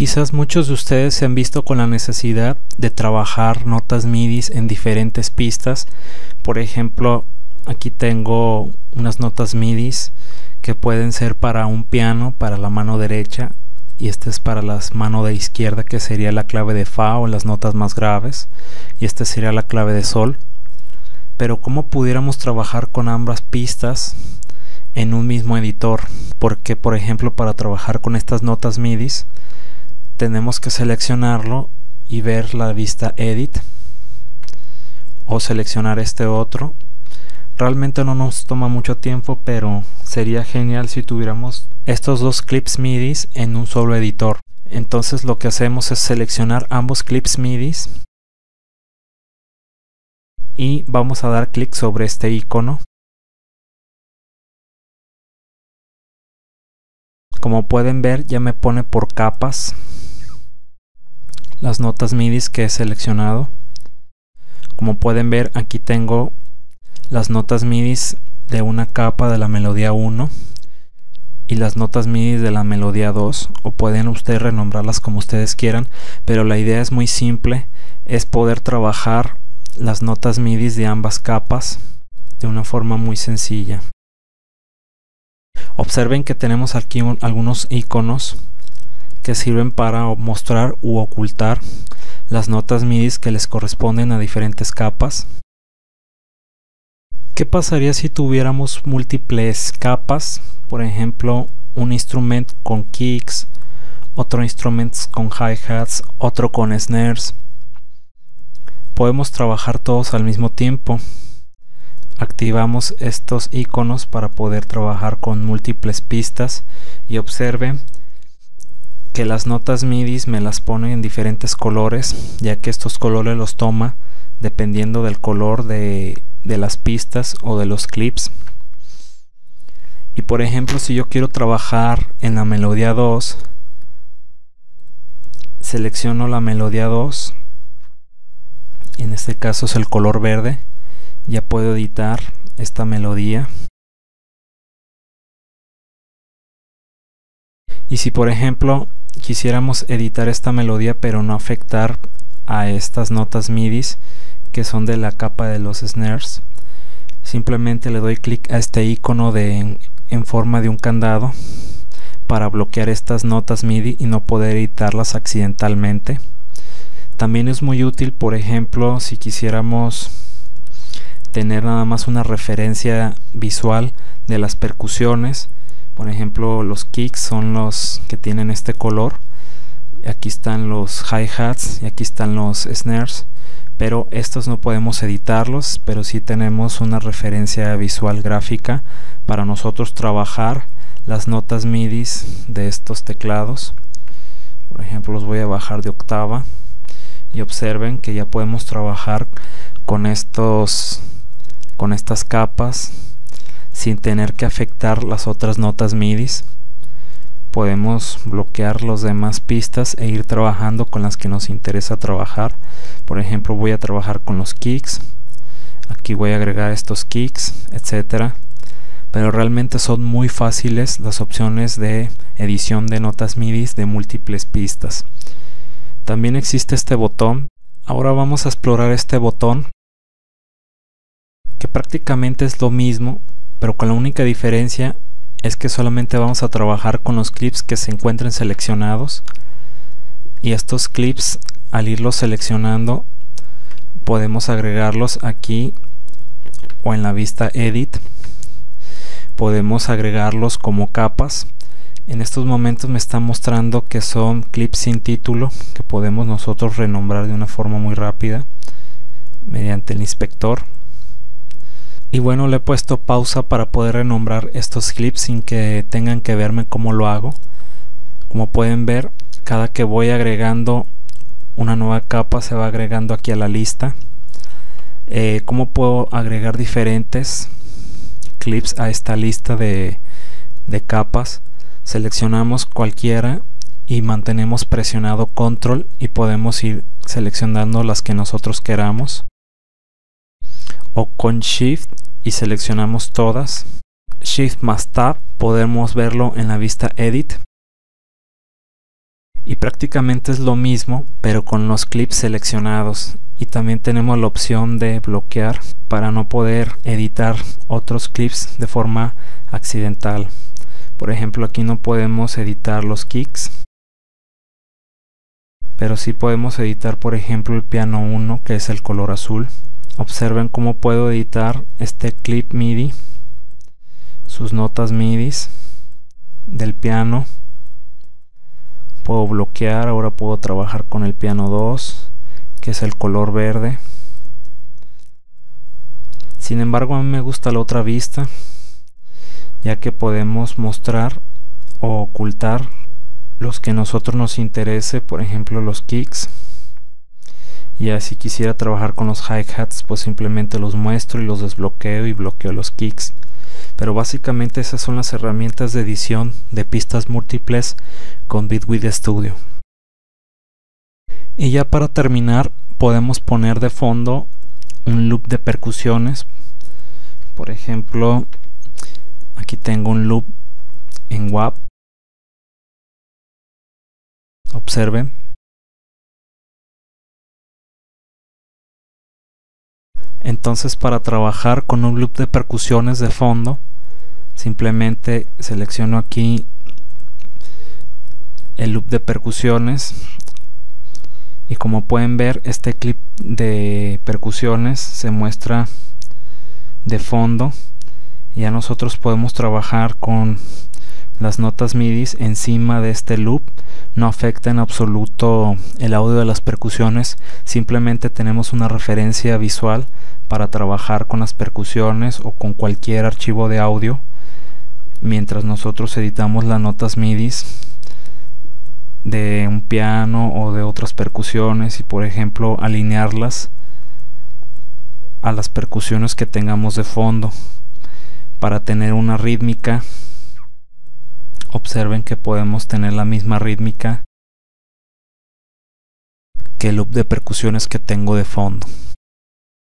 Quizás muchos de ustedes se han visto con la necesidad de trabajar notas MIDI en diferentes pistas. Por ejemplo, aquí tengo unas notas MIDI que pueden ser para un piano, para la mano derecha, y este es para la mano de izquierda que sería la clave de Fa o las notas más graves, y esta sería la clave de Sol. Pero ¿cómo pudiéramos trabajar con ambas pistas en un mismo editor? Porque por ejemplo para trabajar con estas notas MIDI tenemos que seleccionarlo y ver la vista edit o seleccionar este otro. Realmente no nos toma mucho tiempo pero sería genial si tuviéramos estos dos clips MIDI en un solo editor. Entonces lo que hacemos es seleccionar ambos clips MIDI y vamos a dar clic sobre este icono. Como pueden ver ya me pone por capas las notas MIDI que he seleccionado. Como pueden ver aquí tengo las notas MIDI de una capa de la melodía 1 y las notas MIDI de la melodía 2 o pueden ustedes renombrarlas como ustedes quieran pero la idea es muy simple es poder trabajar las notas MIDI de ambas capas de una forma muy sencilla observen que tenemos aquí algunos iconos que sirven para mostrar u ocultar las notas MIDI que les corresponden a diferentes capas. ¿Qué pasaría si tuviéramos múltiples capas? Por ejemplo, un instrumento con kicks, otro instrumento con hi-hats, otro con snares. Podemos trabajar todos al mismo tiempo. Activamos estos iconos para poder trabajar con múltiples pistas y observen que las notas MIDI me las pone en diferentes colores, ya que estos colores los toma dependiendo del color de, de las pistas o de los clips. Y por ejemplo, si yo quiero trabajar en la melodía 2, selecciono la melodía 2, en este caso es el color verde, ya puedo editar esta melodía. Y si por ejemplo quisiéramos editar esta melodía pero no afectar a estas notas MIDI que son de la capa de los snares. Simplemente le doy clic a este icono de en, forma de un candado para bloquear estas notas MIDI y no poder editarlas accidentalmente. También es muy útil por ejemplo si quisiéramos tener nada más una referencia visual de las percusiones por ejemplo los kicks son los que tienen este color. Aquí están los hi-hats y aquí están los snares. Pero estos no podemos editarlos pero sí tenemos una referencia visual gráfica para nosotros trabajar las notas MIDI de estos teclados. Por ejemplo los voy a bajar de octava. Y observen que ya podemos trabajar con estos con estas capas sin tener que afectar las otras notas MIDI. Podemos bloquear las demás pistas e ir trabajando con las que nos interesa trabajar. Por ejemplo, voy a trabajar con los kicks. Aquí voy a agregar estos kicks, etcétera. Pero realmente son muy fáciles las opciones de edición de notas MIDI de múltiples pistas. También existe este botón. Ahora vamos a explorar este botón que prácticamente es lo mismo pero con la única diferencia es que solamente vamos a trabajar con los clips que se encuentren seleccionados. Y estos clips al irlos seleccionando podemos agregarlos aquí o en la vista edit. Podemos agregarlos como capas. En estos momentos me está mostrando que son clips sin título que podemos nosotros renombrar de una forma muy rápida mediante el inspector y bueno le he puesto pausa para poder renombrar estos clips sin que tengan que verme cómo lo hago. Como pueden ver cada que voy agregando una nueva capa se va agregando aquí a la lista. Eh, cómo puedo agregar diferentes clips a esta lista de, de capas seleccionamos cualquiera y mantenemos presionado control y podemos ir seleccionando las que nosotros queramos o con Shift y seleccionamos todas. Shift más Tab podemos verlo en la vista Edit. y prácticamente es lo mismo pero con los clips seleccionados y también tenemos la opción de bloquear para no poder editar otros clips de forma accidental por ejemplo aquí no podemos editar los kicks pero sí podemos editar por ejemplo el piano 1 que es el color azul observen cómo puedo editar este clip MIDI sus notas MIDI del piano. Puedo bloquear ahora puedo trabajar con el piano 2 que es el color verde. Sin embargo a mí me gusta la otra vista ya que podemos mostrar o ocultar los que a nosotros nos interese por ejemplo los kicks y si quisiera trabajar con los hi-hats pues simplemente los muestro y los desbloqueo y bloqueo los kicks. Pero básicamente esas son las herramientas de edición de pistas múltiples con Bitwig Studio. Y ya para terminar podemos poner de fondo un loop de percusiones. Por ejemplo aquí tengo un loop en WAP observen entonces para trabajar con un loop de percusiones de fondo simplemente selecciono aquí el loop de percusiones. Y como pueden ver este clip de percusiones se muestra de fondo. Ya nosotros podemos trabajar con las notas MIDI encima de este loop no afecta en absoluto el audio de las percusiones simplemente tenemos una referencia visual para trabajar con las percusiones o con cualquier archivo de audio. Mientras nosotros editamos las notas MIDI de un piano o de otras percusiones y por ejemplo alinearlas a las percusiones que tengamos de fondo para tener una rítmica observen que podemos tener la misma rítmica que el loop de percusiones que tengo de fondo